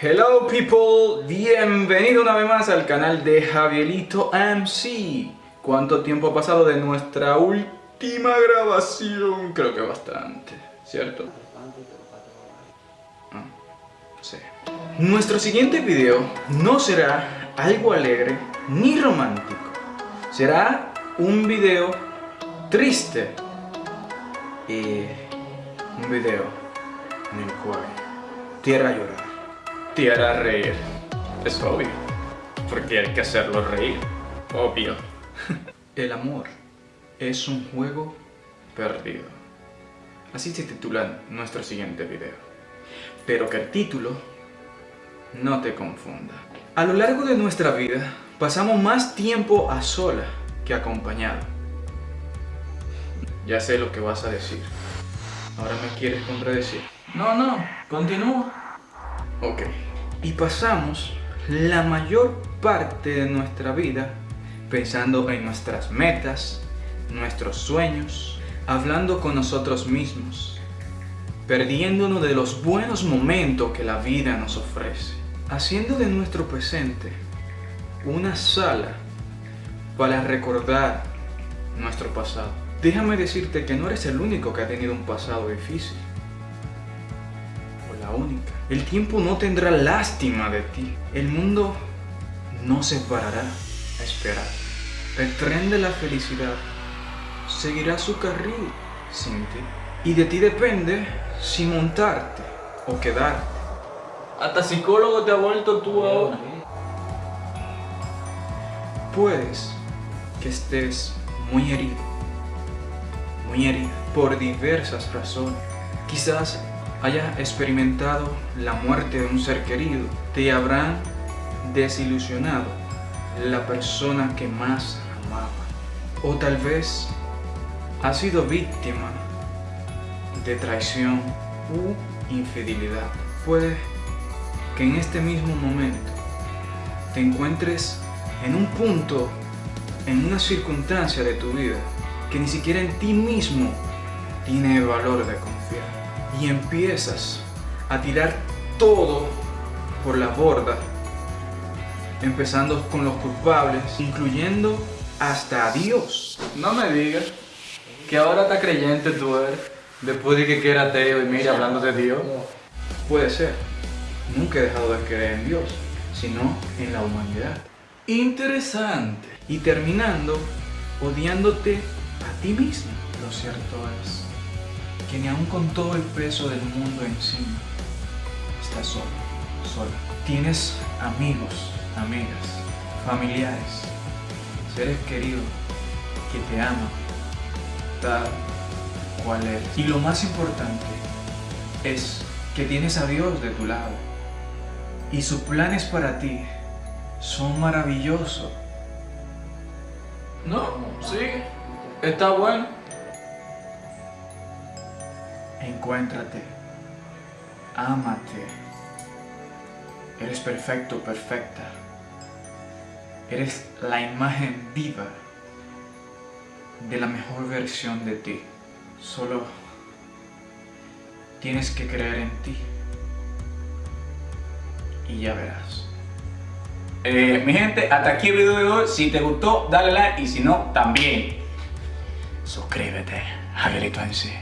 Hello people, bienvenido una vez más al canal de Javielito MC ¿Cuánto tiempo ha pasado de nuestra última grabación? Creo que bastante, ¿cierto? Ah, sí. Nuestro siguiente video no será algo alegre ni romántico Será un video triste Y un video en el cual tierra llorar te hará reír. Es obvio. Porque hay que hacerlo reír. Obvio. El amor es un juego perdido. Así se titula nuestro siguiente video. Pero que el título no te confunda. A lo largo de nuestra vida pasamos más tiempo a sola que acompañado. Ya sé lo que vas a decir. Ahora me quieres contradecir. No, no, continúa. Ok. Y pasamos la mayor parte de nuestra vida pensando en nuestras metas, nuestros sueños, hablando con nosotros mismos, perdiéndonos de los buenos momentos que la vida nos ofrece, haciendo de nuestro presente una sala para recordar nuestro pasado. Déjame decirte que no eres el único que ha tenido un pasado difícil única. El tiempo no tendrá lástima de ti. El mundo no se parará a esperar. El tren de la felicidad seguirá su carril sin ti. Y de ti depende si montarte o quedarte. Hasta psicólogo te ha vuelto tú ahora. Puedes que estés muy herido, muy herido por diversas razones. Quizás haya experimentado la muerte de un ser querido, te habrán desilusionado la persona que más amaba. O tal vez has sido víctima de traición u infidelidad. Puede que en este mismo momento te encuentres en un punto, en una circunstancia de tu vida que ni siquiera en ti mismo tiene valor de confiar y empiezas a tirar todo por la borda, empezando con los culpables, incluyendo hasta a Dios. No me digas que ahora está creyente tú eres, después de que era ateo y mira hablando de Dios. Puede ser. Nunca he dejado de creer en Dios, sino en la humanidad. Interesante. Y terminando odiándote a ti mismo. Lo cierto es que ni aun con todo el peso del mundo encima, estás solo, sola. Tienes amigos, amigas, familiares, seres queridos que te aman tal cual eres. Y lo más importante es que tienes a Dios de tu lado y sus planes para ti son maravillosos. No, sí, está bueno encuéntrate, ámate, eres perfecto, perfecta, eres la imagen viva de la mejor versión de ti, solo tienes que creer en ti y ya verás. Eh, mi gente, hasta aquí el video de hoy. Si te gustó, dale like y si no, también. Suscríbete. Javielito en sí.